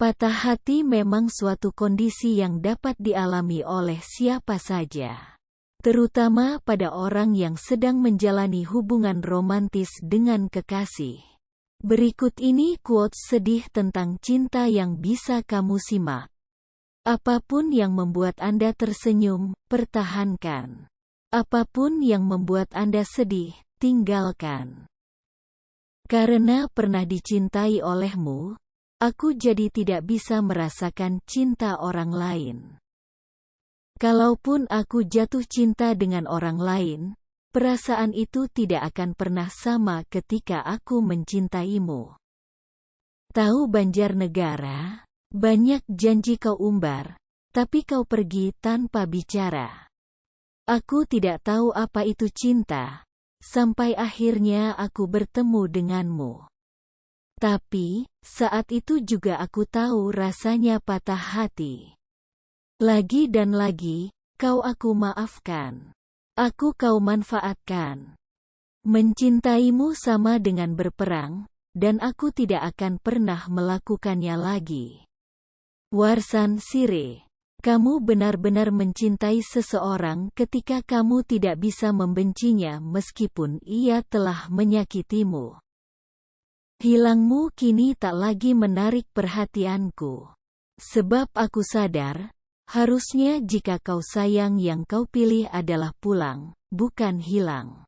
Patah hati memang suatu kondisi yang dapat dialami oleh siapa saja. Terutama pada orang yang sedang menjalani hubungan romantis dengan kekasih. Berikut ini quotes sedih tentang cinta yang bisa kamu simak. Apa pun yang membuat Anda tersenyum, pertahankan. Apa pun yang membuat Anda sedih, tinggalkan. Karena pernah dicintai olehmu, Aku jadi tidak bisa merasakan cinta orang lain. Kalaupun aku jatuh cinta dengan orang lain, perasaan itu tidak akan pernah sama ketika aku mencintaimu. Tahu Banjarnegara, banyak janji kau umbar, tapi kau pergi tanpa bicara. Aku tidak tahu apa itu cinta, sampai akhirnya aku bertemu denganmu. Tapi, saat itu juga aku tahu rasanya patah hati. Lagi dan lagi, kau aku maafkan. Aku kau manfaatkan. Mencintaimu sama dengan berperang, dan aku tidak akan pernah melakukannya lagi. Warsan Sire kamu benar-benar mencintai seseorang ketika kamu tidak bisa membencinya meskipun ia telah menyakitimu. Hilangmu kini tak lagi menarik perhatianku. Sebab aku sadar, harusnya jika kau sayang yang kau pilih adalah pulang, bukan hilang.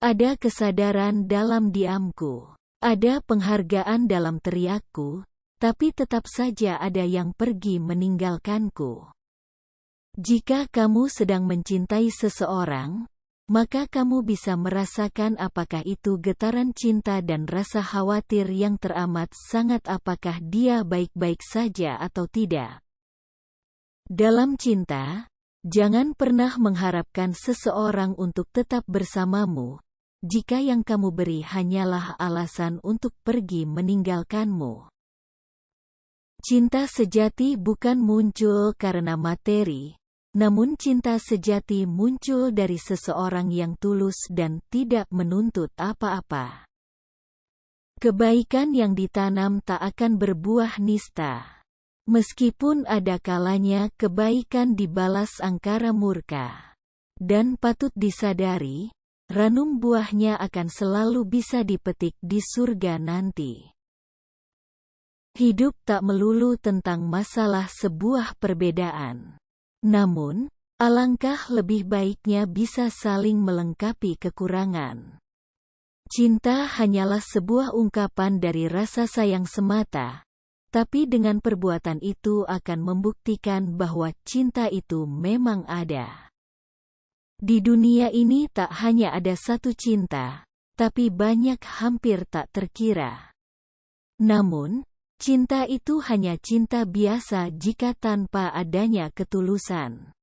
Ada kesadaran dalam diamku. Ada penghargaan dalam teriakku, tapi tetap saja ada yang pergi meninggalkanku. Jika kamu sedang mencintai seseorang, maka kamu bisa merasakan apakah itu getaran cinta dan rasa khawatir yang teramat sangat apakah dia baik-baik saja atau tidak. Dalam cinta, jangan pernah mengharapkan seseorang untuk tetap bersamamu, jika yang kamu beri hanyalah alasan untuk pergi meninggalkanmu. Cinta sejati bukan muncul karena materi, namun cinta sejati muncul dari seseorang yang tulus dan tidak menuntut apa-apa. Kebaikan yang ditanam tak akan berbuah nista. Meskipun ada kalanya kebaikan dibalas angkara murka. Dan patut disadari, ranum buahnya akan selalu bisa dipetik di surga nanti. Hidup tak melulu tentang masalah sebuah perbedaan. Namun, alangkah lebih baiknya bisa saling melengkapi kekurangan. Cinta hanyalah sebuah ungkapan dari rasa sayang semata, tapi dengan perbuatan itu akan membuktikan bahwa cinta itu memang ada. Di dunia ini tak hanya ada satu cinta, tapi banyak hampir tak terkira. Namun, Cinta itu hanya cinta biasa jika tanpa adanya ketulusan.